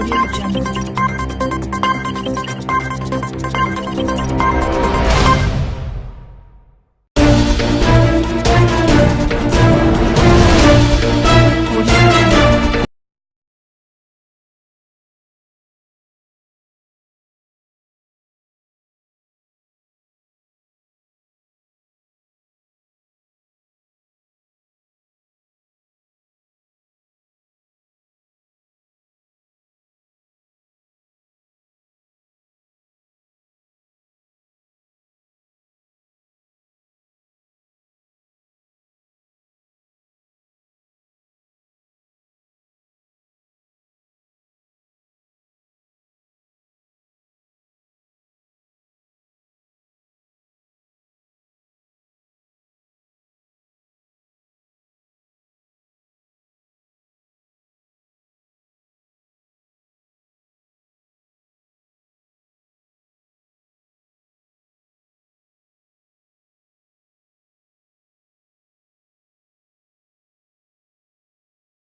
Audio Jungle.